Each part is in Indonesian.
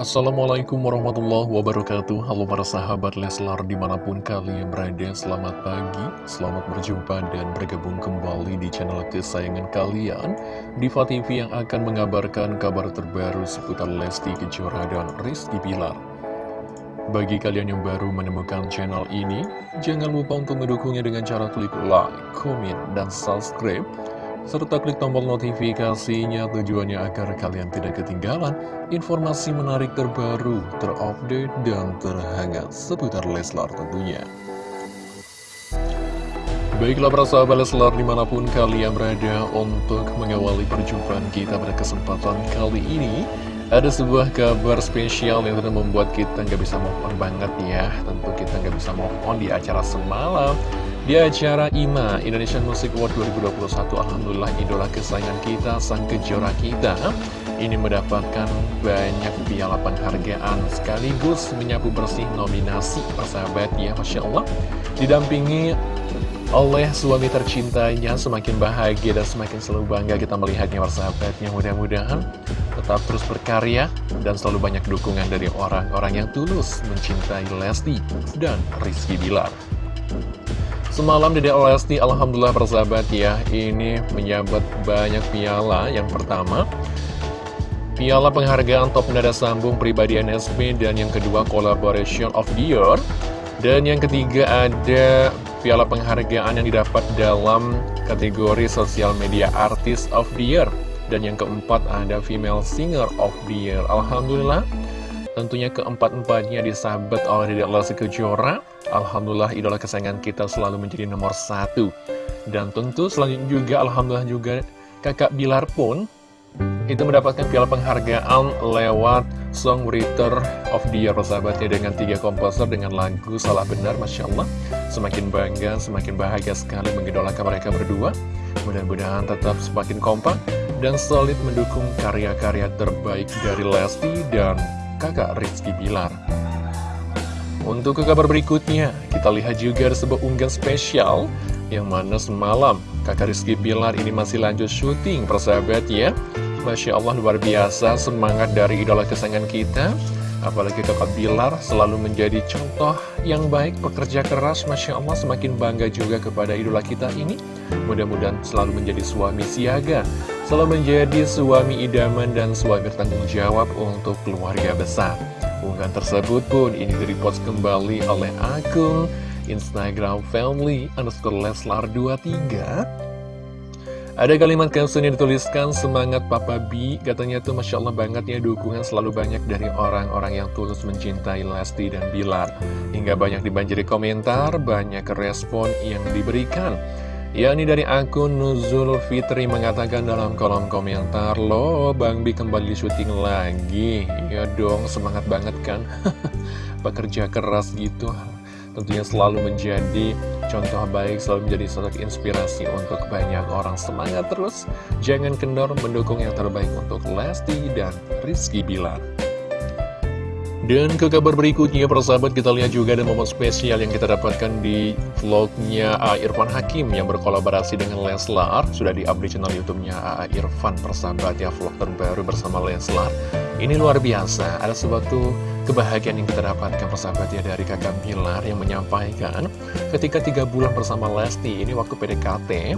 Assalamualaikum warahmatullahi wabarakatuh. Halo para sahabat Leslar di mana pun kalian berada Selamat pagi, selamat berjumpa dan bergabung kembali di channel kesayangan kalian. Diva TV yang akan mengabarkan kabar terbaru seputar Lesti Kejora dan Rizky Bilar. Bagi kalian yang baru menemukan channel ini Jangan lupa untuk mendukungnya dengan cara klik like, komen, dan subscribe serta klik tombol notifikasinya tujuannya agar kalian tidak ketinggalan informasi menarik terbaru, terupdate, dan terhangat seputar Leslar tentunya. Baiklah para sahabat Leslar di mana pun kalian berada untuk mengawali perjumpaan kita pada kesempatan kali ini Ada sebuah kabar spesial yang tentu membuat kita nggak bisa move on banget ya Tentu kita nggak bisa move on di acara semalam di acara IMA Indonesian Music Award 2021 Alhamdulillah idola kesayangan kita, sang kejora kita Ini mendapatkan banyak piala penghargaan Sekaligus menyapu bersih nominasi persahabat ya Masya Allah. Didampingi oleh suami tercintanya Semakin bahagia dan semakin selalu bangga kita melihatnya persahabatnya. Mudah-mudahan tetap terus berkarya Dan selalu banyak dukungan dari orang-orang yang tulus mencintai Lesti dan Rizky Bilar Semalam Dede Lesti Alhamdulillah persahabat ya Ini menyabet banyak piala. Yang pertama Piala penghargaan top nada sambung pribadi NSP Dan yang kedua Collaboration of the Year. Dan yang ketiga ada Piala penghargaan yang didapat dalam kategori Social Media Artist of the Year. Dan yang keempat ada Female Singer of the Year. Alhamdulillah Tentunya keempat-empatnya disabet oleh Dedek Lesti Kejora. Alhamdulillah idola kesayangan kita selalu menjadi nomor satu. Dan tentu selanjutnya juga Alhamdulillah juga kakak Bilar pun Itu mendapatkan piala penghargaan lewat Songwriter of the Year persahabatnya Dengan tiga komposer dengan lagu Salah Benar Masya Allah. Semakin bangga, semakin bahagia sekali mengidolakan mereka berdua. Mudah-mudahan tetap semakin kompak dan solid mendukung karya-karya terbaik dari Lesti dan kakak Rizky Bilar untuk ke kabar berikutnya, kita lihat juga ada sebuah unggahan spesial yang mana semalam kakak Rizky Bilar ini masih lanjut syuting persahabat ya. Masya Allah luar biasa semangat dari idola kesayangan kita. Apalagi kakak Bilar selalu menjadi contoh yang baik, pekerja keras, Masya Allah semakin bangga juga kepada idola kita ini. Mudah-mudahan selalu menjadi suami siaga, selalu menjadi suami idaman dan suami bertanggung jawab untuk keluarga besar. Unggahan tersebut pun ini direpost kembali oleh akun Instagram family underscore leslar 23 ada kalimat caption yang dituliskan semangat Papa B. Katanya tuh Masya Allah banget ya dukungan selalu banyak dari orang-orang yang tulus mencintai Lesti dan Bilar. Hingga banyak dibanjiri komentar, banyak respon yang diberikan Ya ini dari akun Nuzul Fitri mengatakan dalam kolom komentar Loh Bang Bi kembali syuting lagi Ya dong semangat banget kan Pekerja keras gitu tentunya selalu menjadi contoh baik, selalu menjadi sosok inspirasi untuk banyak orang semangat terus. Jangan kendor mendukung yang terbaik untuk Lesti dan Rizky Bilar. Dan ke kabar berikutnya, persahabat kita lihat juga ada momen spesial yang kita dapatkan di vlognya A. Irfan Hakim yang berkolaborasi dengan Leslar. Sudah di-update channel YouTube-nya A. Irfan, persahabat ya, vlog terbaru bersama Leslar. Ini luar biasa, ada sesuatu kebahagiaan yang kita dapatkan persahabat ya dari kakak Bilar yang menyampaikan ketika tiga bulan bersama Lesti, ini waktu PDKT,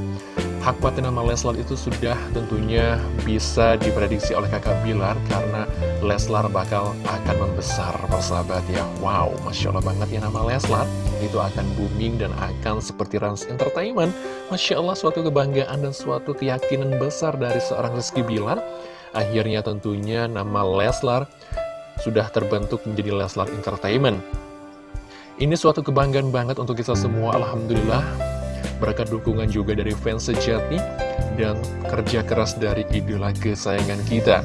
hak paten nama Leslar itu sudah tentunya bisa diprediksi oleh kakak Bilar karena Leslar bakal akan membesar persahabat ya. Wow, Masya Allah banget ya nama Leslar. Itu akan booming dan akan seperti Rans Entertainment. Masya Allah suatu kebanggaan dan suatu keyakinan besar dari seorang Rizky Bilar. Akhirnya tentunya nama Leslar sudah terbentuk menjadi Leslar Entertainment. Ini suatu kebanggaan banget untuk kita semua. Alhamdulillah berkat dukungan juga dari fans sejati dan kerja keras dari idola kesayangan kita.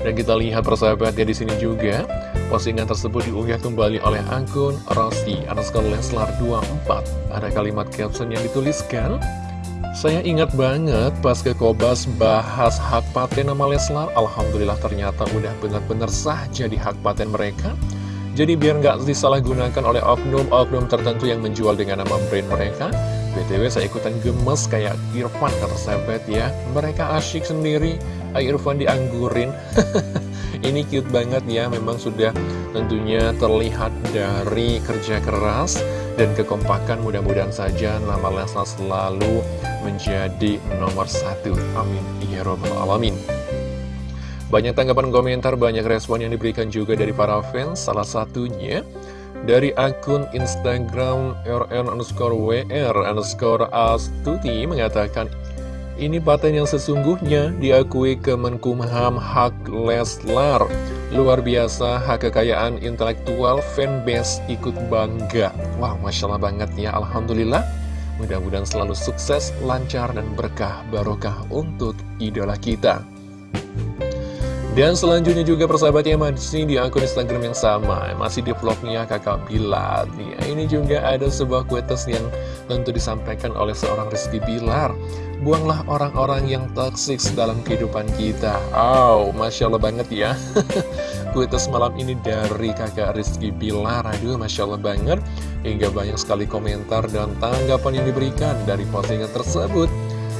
Dan kita lihat persahabat ya di sini juga postingan tersebut diunggah kembali oleh akun Rossi underscore Leslar 24. Ada kalimat caption yang dituliskan saya ingat banget pas ke Kobas bahas hak paten nama Leslar Alhamdulillah ternyata udah benar-benar sah jadi hak paten mereka jadi biar nggak disalahgunakan oleh oknum-oknum tertentu yang menjual dengan nama brand mereka BTW saya ikutan gemes kayak Irfan kata ya Mereka asyik sendiri Irfan dianggurin Ini cute banget ya, memang sudah tentunya terlihat dari kerja keras dan kekompakan mudah-mudahan saja nama Leslar selalu menjadi nomor satu. Amin. Ya Robbal Alamin. Banyak tanggapan komentar, banyak respon yang diberikan juga dari para fans, salah satunya dari akun Instagram rn underscore wr underscore astuti mengatakan ini paten yang sesungguhnya diakui Kemenkumham Hak Leslar. Luar biasa, hak kekayaan intelektual fanbase ikut bangga. Wah, Masya Allah banget ya, Alhamdulillah. Mudah-mudahan selalu sukses, lancar, dan berkah barokah untuk idola kita. Dan selanjutnya juga persahabatnya masih di akun Instagram yang sama Masih di vlognya kakak Bilar. Ya, Ini juga ada sebuah kuetes yang tentu disampaikan oleh seorang Rizky Bilar. Buanglah orang-orang yang toksik dalam kehidupan kita. Oh, Masya Allah banget ya. Kuetes malam ini dari kakak Rizky Bilar. Aduh, Masya Allah banget. Hingga banyak sekali komentar dan tanggapan yang diberikan dari postingan tersebut.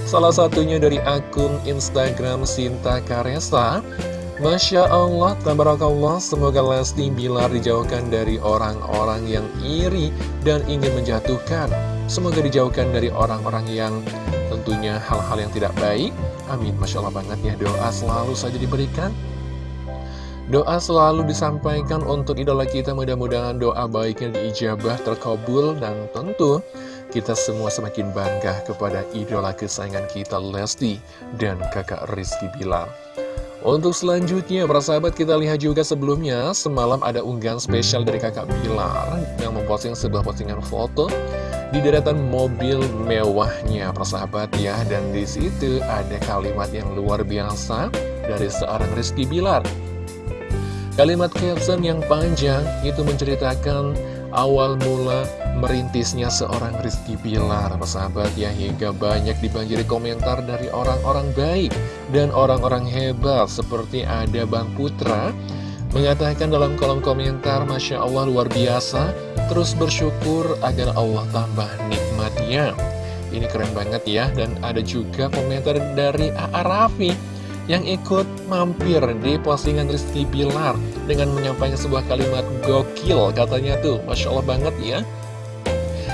Salah satunya dari akun Instagram Sinta Karesa Masya Allah, tabarakallah, semoga Lesti Bilar dijauhkan dari orang-orang yang iri dan ingin menjatuhkan. Semoga dijauhkan dari orang-orang yang tentunya hal-hal yang tidak baik. Amin, Masya Allah banget ya, doa selalu saja diberikan. Doa selalu disampaikan untuk idola kita, mudah-mudahan doa baiknya diijabah, terkabul, dan tentu kita semua semakin bangga kepada idola kesayangan kita Lesti dan kakak Rizky Bilar. Untuk selanjutnya, para sahabat kita lihat juga sebelumnya, semalam ada unggahan spesial dari kakak Bilar yang memposting sebuah postingan foto di deretan mobil mewahnya, para sahabat ya. Dan di situ ada kalimat yang luar biasa dari seorang Rizky Bilar. Kalimat caption yang panjang itu menceritakan awal mula merintisnya seorang Rizky Bilar. Persahabat ya hingga banyak dibanjiri komentar dari orang-orang baik dan orang-orang hebat Seperti ada Bang Putra Mengatakan dalam kolom komentar Masya Allah luar biasa. Terus bersyukur agar Allah tambah nikmatnya. Ini keren banget ya Dan ada juga komentar dari A.A. Raffi yang ikut mampir di postingan Rizky Bilar dengan menyampaikan sebuah kalimat gokil. Katanya tuh Masya Allah banget ya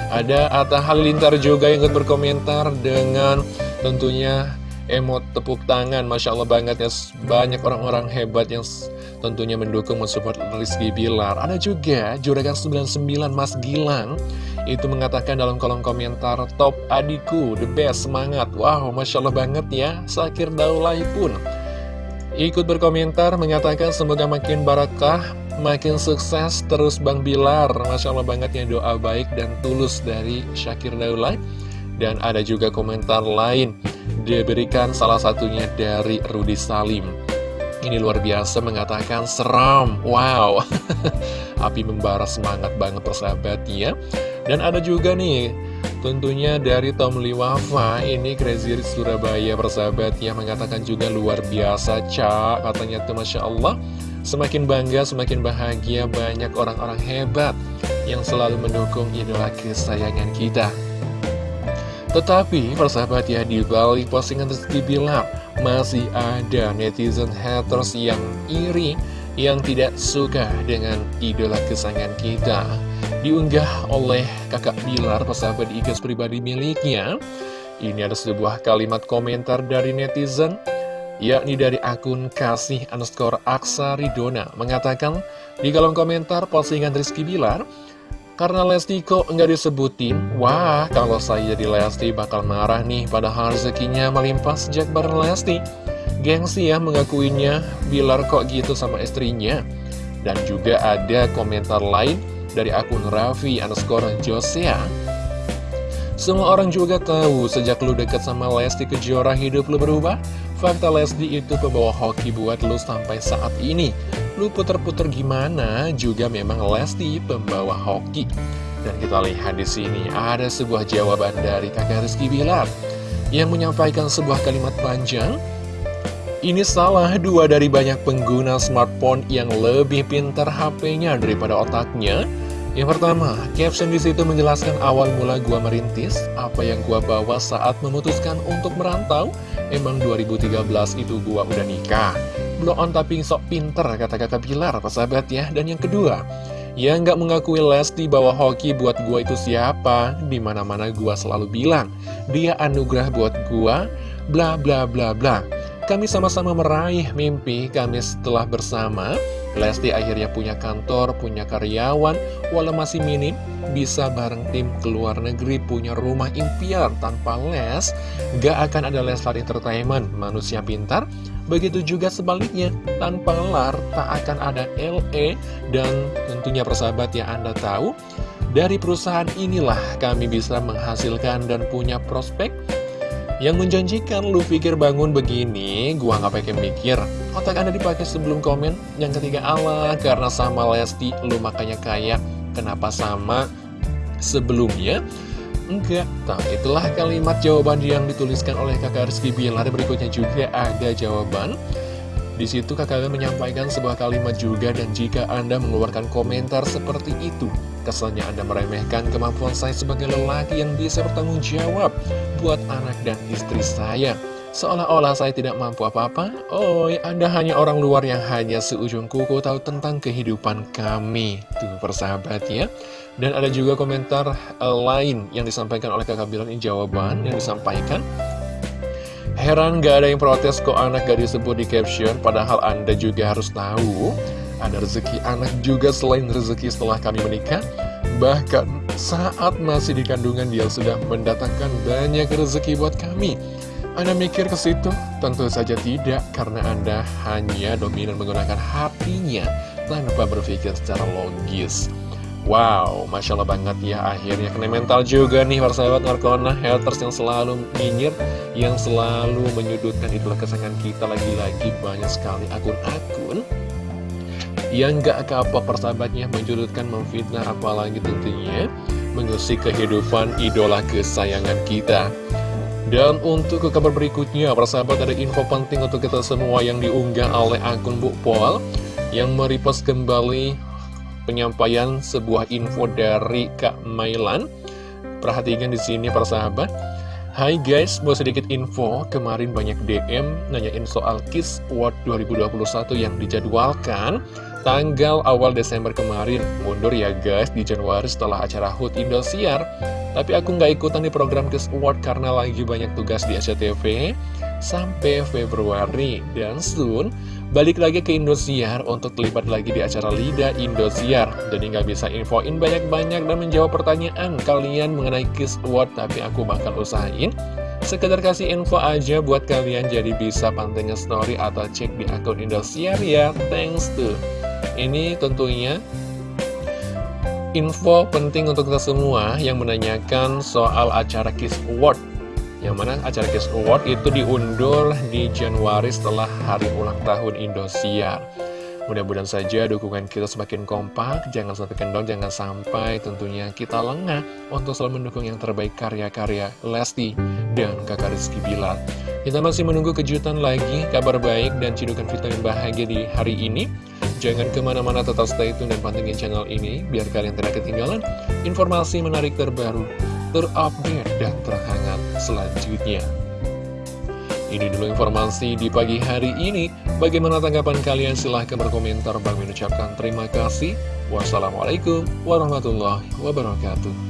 ada Atta Halilintar juga yang ikut berkomentar dengan tentunya emot tepuk tangan. Masya Allah banget ya. Banyak orang-orang hebat yang tentunya mendukung mensupport Rizky Bilar Ada juga Juragan 99 Mas Gilang. Itu mengatakan dalam kolom komentar Top adikku, the best, semangat. Wow, Masya Allah banget ya. Sakir Daulay pun Ikut berkomentar mengatakan semoga makin barakah Makin sukses terus Bang Bilar. Masya Allah banget ya doa baik dan tulus dari Syakir Daulay Dan ada juga komentar lain Diberikan salah satunya dari Rudi Salim. Ini luar biasa mengatakan seram Wow. Api membara semangat banget persahabat ya. Dan ada juga nih Tentunya dari Tom Liwafa Ini Crazy Rich Surabaya persahabat yang mengatakan juga luar biasa Cak katanya tuh Masya Allah Semakin bangga, semakin bahagia banyak orang-orang hebat yang selalu mendukung idola kesayangan kita. Tetapi, persahabat ya, di balik postingan Rizky Bilar, masih ada netizen haters yang iri, yang tidak suka dengan idola kesayangan kita. Diunggah oleh kakak Bilar, persahabat di IG pribadi miliknya. Ini ada sebuah kalimat komentar dari netizen yakni dari akun kasih underscore aksa ridona mengatakan di kolom komentar postingan Rizky Bilar karena Lesti kok nggak disebutin wah kalau saya jadi Lesti bakal marah nih padahal rezekinya melimpah sejak bareng Lesti gengsi ya mengakuinya Bilar kok gitu sama istrinya. Dan juga ada komentar lain dari akun Raffi underscore Josea. Semua orang juga tahu sejak lu deket sama Lesti Kejora hidup lu berubah Fakta Lesti itu pembawa hoki buat lu sampai saat ini. Lu puter-puter gimana juga memang Lesti pembawa hoki. Dan kita lihat di sini ada sebuah jawaban dari kakak Rizky Bilar Yang menyampaikan sebuah kalimat panjang. Ini salah dua dari banyak pengguna smartphone yang lebih pintar HP-nya daripada otaknya yang pertama, caption di situ menjelaskan awal mula gua merintis, apa yang gua bawa saat memutuskan untuk merantau. Emang 2013 itu gua udah nikah. blow on tapi sok pinter kata kakak Bilar persahabat ya Dan yang kedua yang nggak mengakui Lesti bahwa hoki buat gua itu siapa Di mana-mana gua selalu bilang Dia anugerah buat gua Bla bla bla bla Kami sama-sama meraih mimpi kami setelah bersama Lesti akhirnya punya kantor, punya karyawan. Walau masih minim Bisa bareng tim ke luar negeri Punya rumah impian tanpa les Gak akan ada Leslar Entertainment. Manusia pintar Begitu juga sebaliknya, tanpa LAR tak akan ada LE dan tentunya persahabat yang Anda tahu, dari perusahaan inilah kami bisa menghasilkan dan punya prospek yang menjanjikan. Lu pikir bangun begini, gua nggak pakai mikir. Otak Anda dipakai sebelum komen. Yang ketiga Allah, karena sama Lesti, lu makanya kaya. Kenapa sama sebelumnya? Enggak, tapi itulah kalimat jawaban yang dituliskan oleh kakak Rizky Bilar Berikutnya juga ada jawaban Di situ kakak menyampaikan sebuah kalimat juga Dan jika Anda mengeluarkan komentar seperti itu Kesannya Anda meremehkan kemampuan saya sebagai lelaki yang bisa bertanggung jawab Buat anak dan istri saya Seolah-olah saya tidak mampu apa-apa. Oh, Anda hanya orang luar yang hanya seujung kuku tahu tentang kehidupan kami. Tuh persahabat ya. Dan ada juga komentar uh, lain yang disampaikan oleh kakak Bilan ini jawaban yang disampaikan. Heran gak ada yang protes kok anak gak disebut di caption Padahal Anda juga harus tahu Ada rezeki anak juga selain rezeki setelah kami menikah. Bahkan saat masih di kandungan dia sudah mendatangkan banyak rezeki buat kami anda mikir ke situ? Tentu saja tidak, karena Anda hanya dominan menggunakan hatinya tanpa berpikir secara logis. Wow, Masya Allah banget ya akhirnya kena mental juga nih para sahabat Narkona Haters yang selalu nyinyir Yang selalu menyudutkan itulah kesenangan kita Lagi-lagi banyak sekali akun-akun Yang gak kapok persahabatnya menyudutkan, memfitnah Apalagi tentunya mengusik kehidupan idola kesayangan kita dan untuk ke kabar berikutnya, persahabat ada info penting untuk kita semua yang diunggah oleh akun Bu Pol yang merepost kembali penyampaian sebuah info dari Kak Mailan. Perhatikan di sini persahabat. Hai guys, mau sedikit info. Kemarin banyak DM nanyain soal Kiss World 2021 yang dijadwalkan tanggal awal Desember kemarin. Mundur ya guys di Januari setelah acara HUT Indosiar. Tapi aku nggak ikutan di program Kiss Award karena lagi banyak tugas di SCTV sampai Februari. Dan soon, balik lagi ke Indosiar untuk terlibat lagi di acara Lida Indosiar. Jadi nggak bisa infoin banyak-banyak dan menjawab pertanyaan kalian mengenai Kiss Award, tapi aku bakal usahain. Sekedar kasih info aja buat kalian jadi bisa pantengin story atau cek di akun Indosiar ya. Thanks tuh. Ini tentunya info penting untuk kita semua yang menanyakan soal acara Kiss Award Yang mana acara Kiss Award itu diundur di Januari setelah hari ulang tahun Indosiar Mudah-mudahan saja dukungan kita semakin kompak, jangan sampai kendor, jangan sampai tentunya kita lengah untuk selalu mendukung yang terbaik karya-karya Lesti dan kakak Rizky Bilar. Kita masih menunggu kejutan lagi, kabar baik dan cidukan vitamin bahagia di hari ini. Jangan ke mana-mana tetap stay tune dan pantengin channel ini, biar kalian tidak ketinggalan informasi menarik terbaru, terupdate, dan terhangat selanjutnya. Ini dulu informasi di pagi hari ini. Bagaimana tanggapan kalian? Silahkan berkomentar. Bang mengucapkan terima kasih. Wassalamualaikum warahmatullahi wabarakatuh.